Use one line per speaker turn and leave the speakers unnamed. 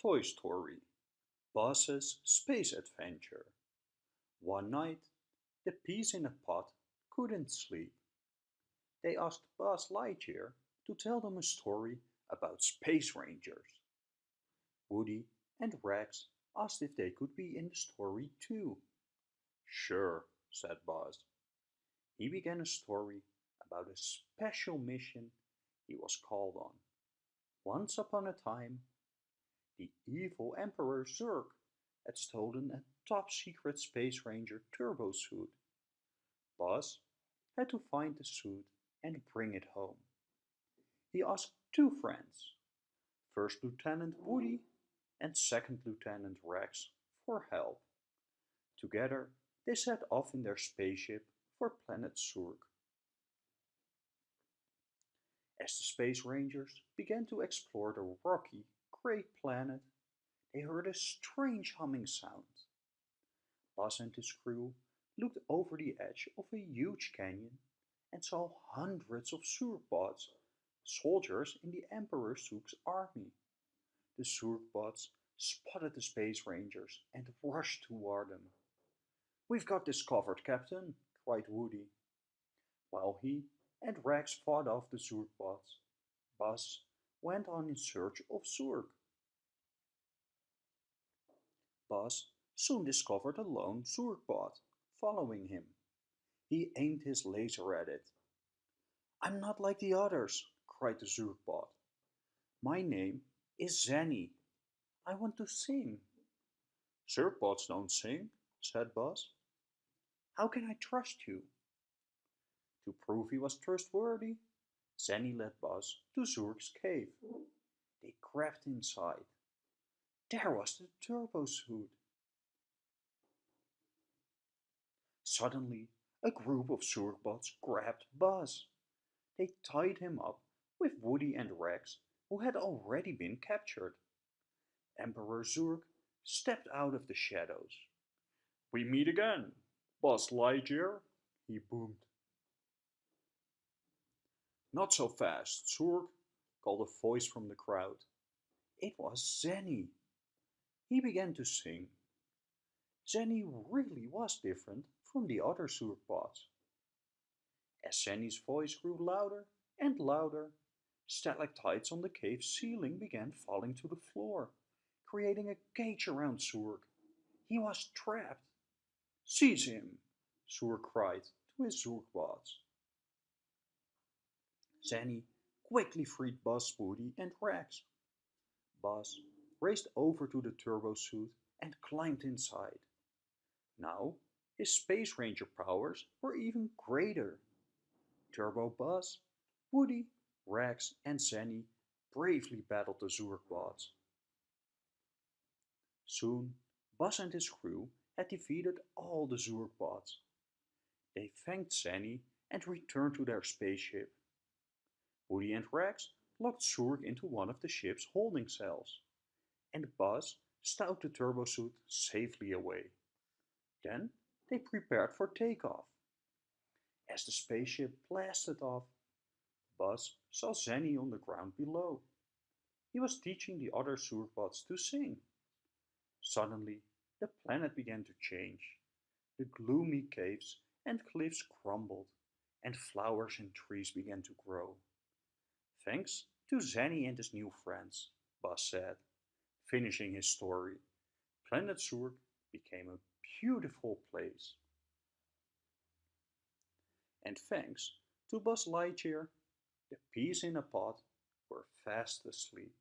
Toy Story Buzz's Space Adventure. One night, the peas in a pod couldn't sleep. They asked Buzz Lightyear to tell them a story about space rangers. Woody and Rex asked if they could be in the story too. Sure, said Buzz. He began a story about a special mission he was called on. Once upon a time, the evil Emperor Zurg had stolen a top secret Space Ranger turbo suit. Buzz had to find the suit and bring it home. He asked two friends, First Lieutenant Woody and Second Lieutenant Rex, for help. Together, they set off in their spaceship for planet Zurg. As the Space Rangers began to explore the rocky, gray planet, they heard a strange humming sound. Buzz and his crew looked over the edge of a huge canyon and saw hundreds of Zurgbots, soldiers in the Emperor Zurg's army. The Zurgbots spotted the Space Rangers and rushed toward them. We've got this covered, Captain, cried Woody. While he and Rex fought off the Zurgbots, Buzz went on in search of Zurg. Buzz soon discovered a lone Zurgbot following him. He aimed his laser at it. I'm not like the others, cried the Zurgbot. My name is Zenny. I want to sing. Zurgbots don't sing, said Buzz. How can I trust you? To prove he was trustworthy, Zenny led Buzz to Zurg's cave. They crept inside. There was the turbo suit. Suddenly, a group of Zurgbots grabbed Buzz. They tied him up with Woody and Rex, who had already been captured. Emperor Zurg stepped out of the shadows. We meet again, Buzz Lightyear, he boomed. Not so fast, Zurg, called a voice from the crowd. It was Zenny. He began to sing. Zenny really was different from the other Zurgbots. As Zenny's voice grew louder and louder, stalactites on the cave ceiling began falling to the floor, creating a cage around Zurg. He was trapped. Seize him, Zurg cried to his Zurgbots. Zenny quickly freed Buzz, Woody and Rex. Buzz raced over to the turbo suit and climbed inside. Now, his Space Ranger powers were even greater. Turbo Buzz, Woody, Rex and Zenny bravely battled the Zurgbots. Soon, Buzz and his crew had defeated all the Zurgbots. They thanked Zenny and returned to their spaceship. Woody and Rex locked Zurg into one of the ship's holding cells, and Buzz stowed the turbo suit safely away. Then they prepared for takeoff. As the spaceship blasted off, Buzz saw Zenny on the ground below. He was teaching the other Zurgbots to sing. Suddenly, the planet began to change. The gloomy caves and cliffs crumbled, and flowers and trees began to grow. Thanks to Zenny and his new friends, Buzz said, finishing his story. Planet Zurg became a beautiful place. And thanks to Buzz Lightyear, the peas in a pod were fast asleep.